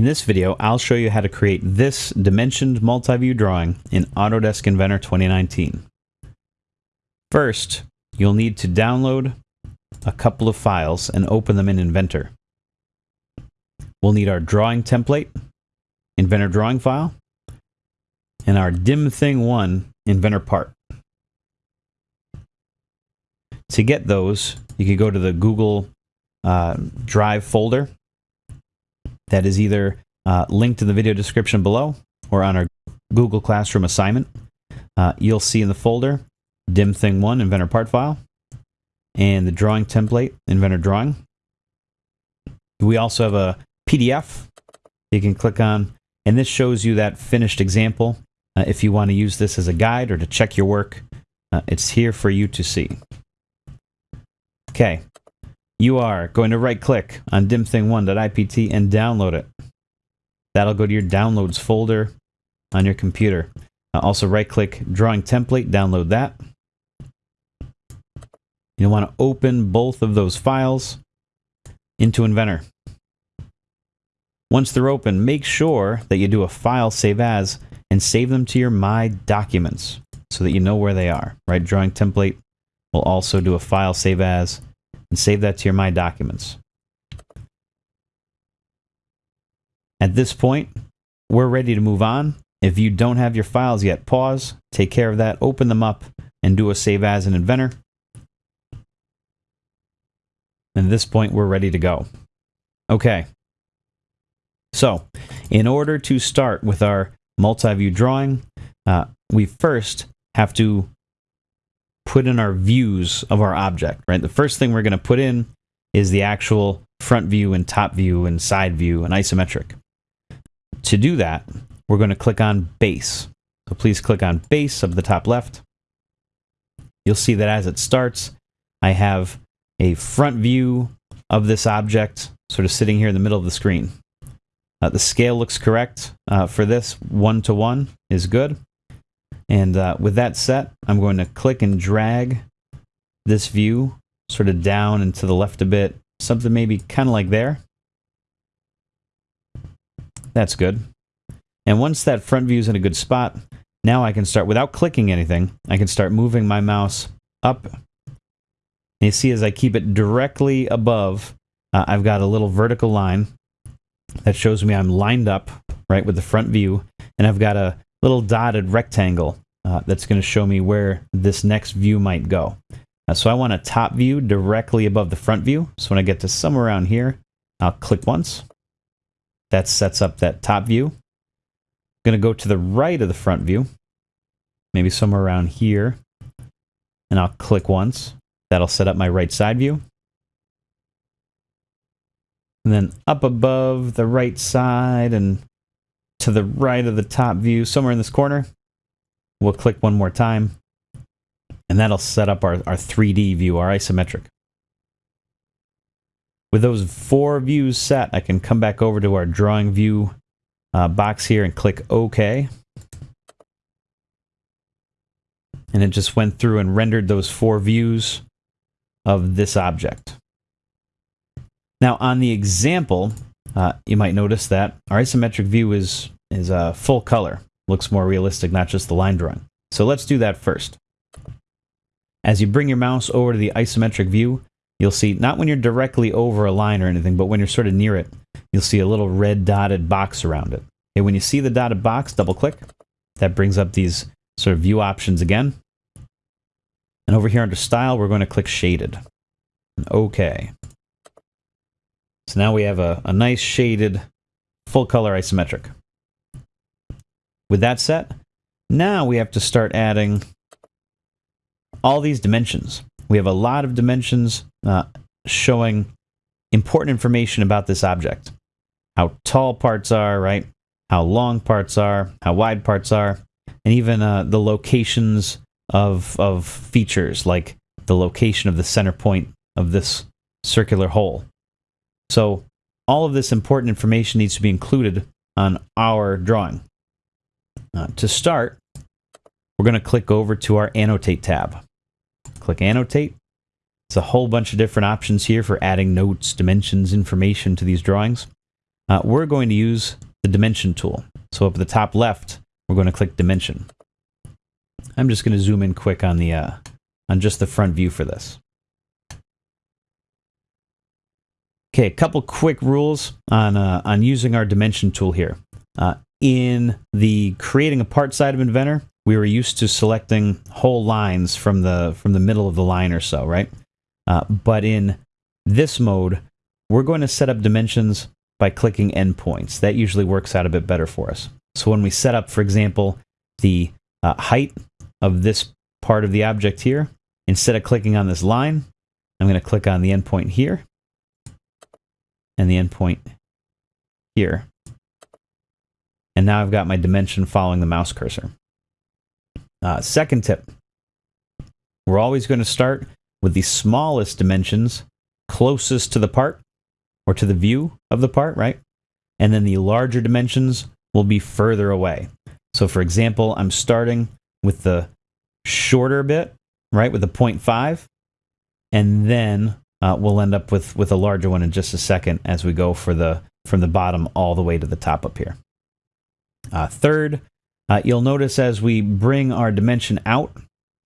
In this video, I'll show you how to create this dimensioned multi-view drawing in Autodesk Inventor 2019. First, you'll need to download a couple of files and open them in Inventor. We'll need our drawing template, Inventor drawing file, and our dim thing one Inventor part. To get those, you can go to the Google uh, Drive folder that is either uh, linked in the video description below or on our Google Classroom assignment. Uh, you'll see in the folder dim thing one Inventor part file and the drawing template Inventor drawing. We also have a PDF you can click on, and this shows you that finished example. Uh, if you want to use this as a guide or to check your work, uh, it's here for you to see. Okay, you are going to right click on dimthing1.ipt and download it. That'll go to your downloads folder on your computer. Uh, also right click drawing template, download that. You'll want to open both of those files into Inventor. Once they're open, make sure that you do a file save as and save them to your My Documents so that you know where they are, right? Drawing template will also do a file save as and save that to your My Documents. At this point, we're ready to move on. If you don't have your files yet, pause, take care of that, open them up, and do a save as in Inventor. And at this point, we're ready to go. Okay. So, in order to start with our multi-view drawing, uh, we first have to put in our views of our object, right? The first thing we're going to put in is the actual front view and top view and side view and isometric. To do that, we're going to click on base. So please click on base of the top left. You'll see that as it starts, I have a front view of this object sort of sitting here in the middle of the screen. Uh, the scale looks correct uh, for this. One to one is good. And uh, with that set, I'm going to click and drag this view sort of down and to the left a bit. Something maybe kind of like there. That's good. And once that front view is in a good spot, now I can start, without clicking anything, I can start moving my mouse up and you see as I keep it directly above, uh, I've got a little vertical line that shows me I'm lined up, right, with the front view. And I've got a little dotted rectangle uh, that's going to show me where this next view might go. Uh, so I want a top view directly above the front view. So when I get to somewhere around here, I'll click once. That sets up that top view. I'm going to go to the right of the front view, maybe somewhere around here, and I'll click once. That'll set up my right side view. And then up above the right side and to the right of the top view, somewhere in this corner, we'll click one more time. And that'll set up our, our 3D view, our isometric. With those four views set, I can come back over to our drawing view uh, box here and click OK. And it just went through and rendered those four views of this object. Now on the example, uh, you might notice that our isometric view is, is uh, full color. Looks more realistic, not just the line drawing. So let's do that first. As you bring your mouse over to the isometric view, you'll see, not when you're directly over a line or anything, but when you're sort of near it, you'll see a little red dotted box around it. Okay, when you see the dotted box, double click. That brings up these sort of view options again. And over here under style, we're going to click shaded. Okay. So now we have a, a nice shaded full color isometric. With that set, now we have to start adding all these dimensions. We have a lot of dimensions uh, showing important information about this object. How tall parts are, right? How long parts are, how wide parts are, and even uh, the locations of, of features like the location of the center point of this circular hole. So all of this important information needs to be included on our drawing. Uh, to start, we're going to click over to our Annotate tab. Click Annotate. It's a whole bunch of different options here for adding notes, dimensions, information to these drawings. uh, we're going to use the dimension tool. So up at the top left, we're going to click dimension. I'm just going to zoom in quick on the uh, on just the front view for this. Okay, a couple quick rules on uh, on using our dimension tool here. Uh, in the creating a part side of Inventor, we were used to selecting whole lines from the from the middle of the line or so, right? Uh, but in this mode, we're going to set up dimensions by clicking endpoints. That usually works out a bit better for us. So when we set up, for example, the uh, height of this part of the object here, instead of clicking on this line, I'm going to click on the endpoint here and the endpoint here. And now I've got my dimension following the mouse cursor. Uh, second tip, we're always going to start with the smallest dimensions closest to the part or to the view of the part, right? And then the larger dimensions will be further away. So for example, I'm starting with the shorter bit, right, with the 0.5, and then uh, we'll end up with, with a larger one in just a second as we go for the from the bottom all the way to the top up here. Uh, third, uh, you'll notice as we bring our dimension out,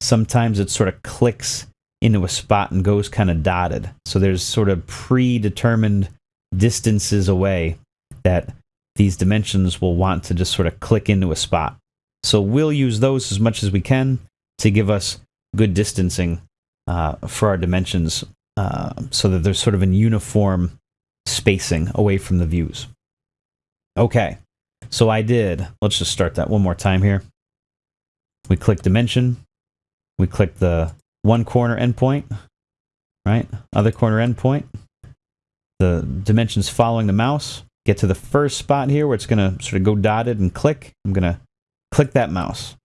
sometimes it sort of clicks into a spot and goes kind of dotted. So there's sort of predetermined distances away that these dimensions will want to just sort of click into a spot. So we'll use those as much as we can to give us good distancing uh, for our dimensions uh, so that there's sort of an uniform spacing away from the views. Okay, so I did, let's just start that one more time here. We click dimension, we click the one corner endpoint, right? Other corner endpoint. The dimensions following the mouse. Get to the first spot here where it's going to sort of go dotted and click. I'm going to click that mouse.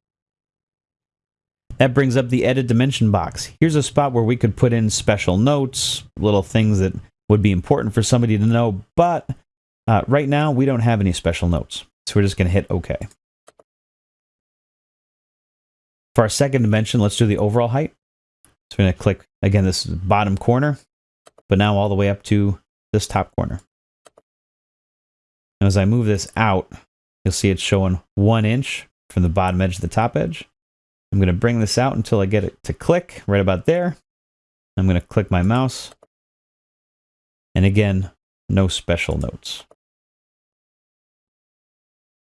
That brings up the edit dimension box. Here's a spot where we could put in special notes, little things that would be important for somebody to know, but uh, right now we don't have any special notes. So we're just going to hit OK. For our second dimension, let's do the overall height. So we're to click, again, this bottom corner, but now all the way up to this top corner. Now as I move this out, you'll see it's showing one inch from the bottom edge to the top edge. I'm going to bring this out until I get it to click right about there. I'm going to click my mouse. And again, no special notes.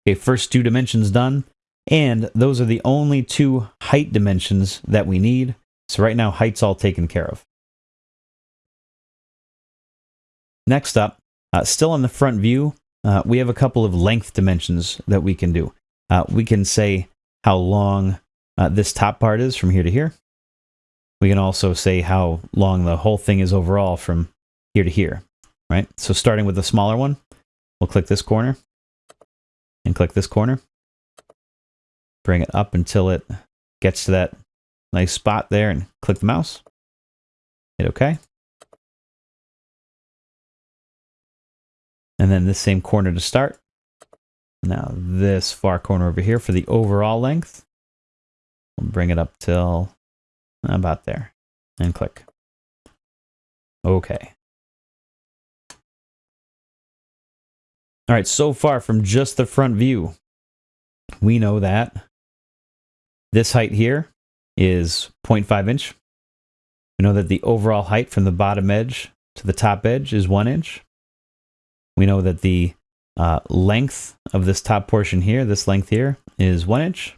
Okay, first two dimensions done. And those are the only two height dimensions that we need. So right now, height's all taken care of. Next up, uh, still on the front view, uh, we have a couple of length dimensions that we can do. Uh, we can say how long uh, this top part is from here to here. We can also say how long the whole thing is overall from here to here, right? So starting with the smaller one, we'll click this corner and click this corner. Bring it up until it gets to that nice spot there and click the mouse. Hit OK. And then this same corner to start. Now this far corner over here for the overall length. We'll bring it up till about there and click. Okay. All right, so far from just the front view, we know that this height here is 0.5 inch. We know that the overall height from the bottom edge to the top edge is one inch. We know that the uh, length of this top portion here, this length here, is one inch.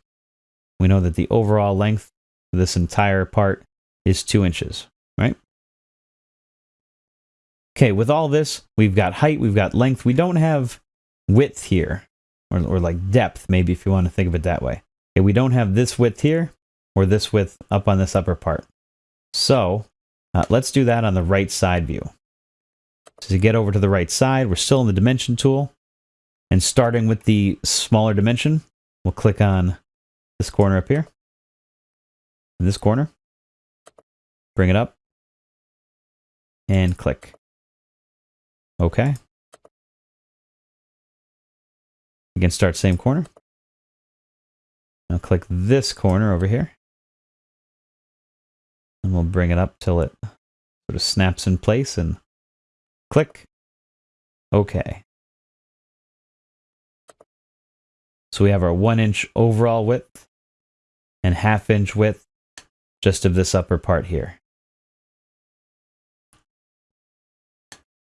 We know that the overall length of this entire part is two inches, right? Okay, with all this, we've got height, we've got length. We don't have width here, or, or like depth, maybe if you want to think of it that way. Okay, we don't have this width here, or this width up on this upper part. So uh, let's do that on the right side view. So to get over to the right side, we're still in the dimension tool. And starting with the smaller dimension, we'll click on this corner up here. This corner. Bring it up. And click. Okay. Again, start same corner. Now click this corner over here. And we'll bring it up till it sort of snaps in place and click. Okay. So we have our one inch overall width and half inch width just of this upper part here.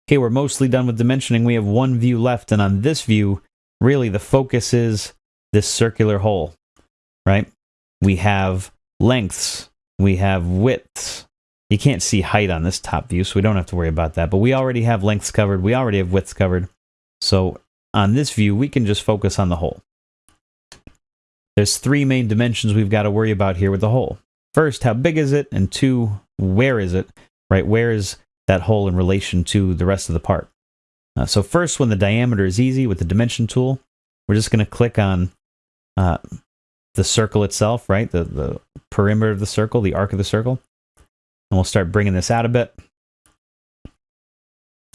Okay, we're mostly done with dimensioning. We have one view left, and on this view, really the focus is this circular hole, right? We have lengths, we have widths. You can't see height on this top view, so we don't have to worry about that. But we already have lengths covered, we already have widths covered. So on this view, we can just focus on the hole. There's three main dimensions we've got to worry about here with the hole. First, how big is it? And two, where is it? Right, where is that hole in relation to the rest of the part. Uh, so first, when the diameter is easy with the dimension tool, we're just going to click on uh, the circle itself, right? The, the perimeter of the circle, the arc of the circle. And we'll start bringing this out a bit.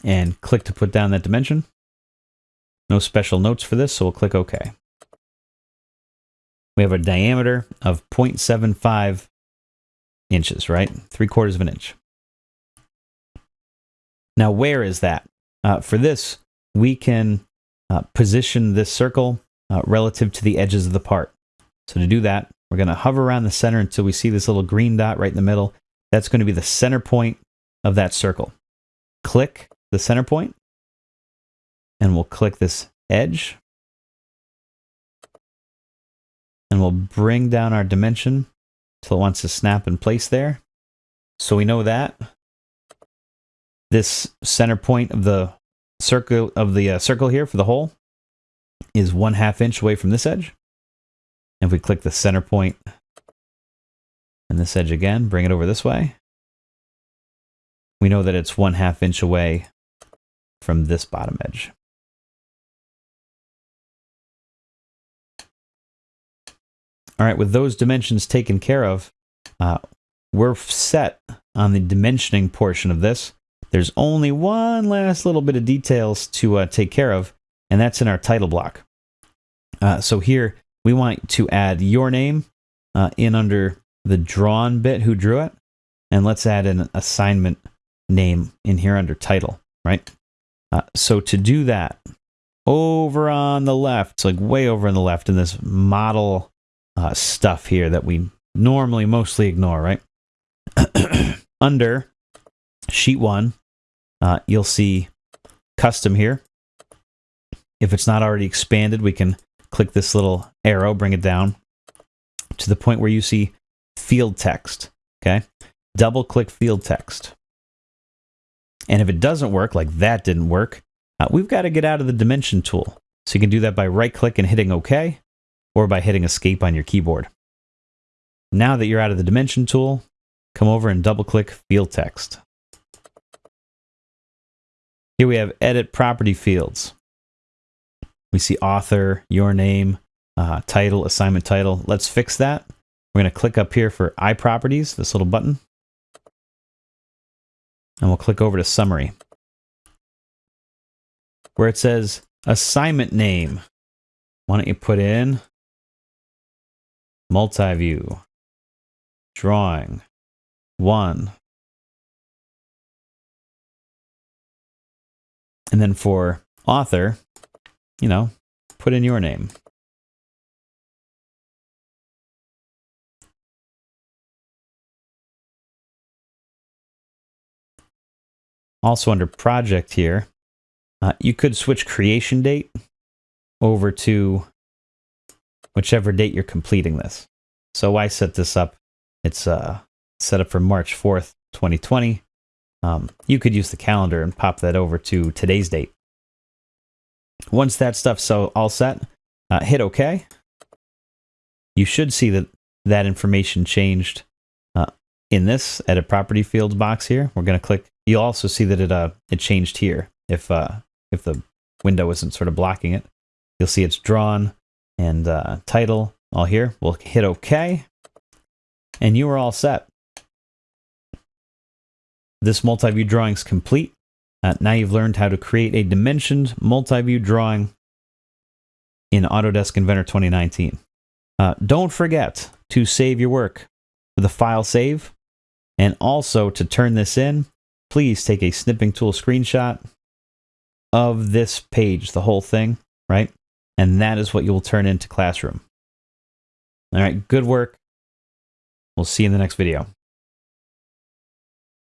And click to put down that dimension. No special notes for this, so we'll click OK. We have a diameter of 0.75 inches, right? Three quarters of an inch. Now, where is that? Uh, for this, we can uh, position this circle uh, relative to the edges of the part. So to do that, we're going to hover around the center until we see this little green dot right in the middle. That's going to be the center point of that circle. Click the center point, and we'll click this edge. And we'll bring down our dimension till it wants to snap in place there. So we know that this center point of the circle of the uh, circle here for the hole is one half inch away from this edge. And if we click the center point and this edge again, bring it over this way, we know that it's one half inch away from this bottom edge. All right, with those dimensions taken care of, uh, we're set on the dimensioning portion of this. There's only one last little bit of details to uh, take care of, and that's in our title block. Uh, so here we want to add your name uh, in under the drawn bit who drew it, and let's add an assignment name in here under title, right? Uh, so to do that, over on the left, like way over on the left in this model uh, stuff here that we normally mostly ignore, right? under sheet one, uh, you'll see custom here. If it's not already expanded, we can click this little arrow, bring it down to the point where you see field text. Okay. Double click field text. And if it doesn't work, like that didn't work, uh, we've got to get out of the dimension tool. So you can do that by right click and hitting OK or by hitting escape on your keyboard. Now that you're out of the dimension tool, come over and double click field text. Here we have edit property fields. We see author, your name, uh, title, assignment title. Let's fix that. We're going to click up here for iProperties, this little button. And we'll click over to summary. Where it says assignment name, why don't you put in multi-view, drawing, one, And then for author, you know, put in your name. Also under project here, uh, you could switch creation date over to whichever date you're completing this. So I set this up. It's uh, set up for March 4th, 2020. Um, you could use the calendar and pop that over to today's date. Once that stuff's so all set, uh, hit OK. You should see that that information changed uh, in this edit property fields box here. We're going to click. You'll also see that it uh, it changed here if uh, if the window isn't sort of blocking it. You'll see it's drawn and uh, title all here. We'll hit OK, and you are all set. This multi-view drawing is complete. Uh, now you've learned how to create a dimensioned multi-view drawing in Autodesk Inventor 2019. Uh, don't forget to save your work with a file save. And also to turn this in, please take a snipping tool screenshot of this page, the whole thing, right? And that is what you will turn into Classroom. All right, good work. We'll see you in the next video.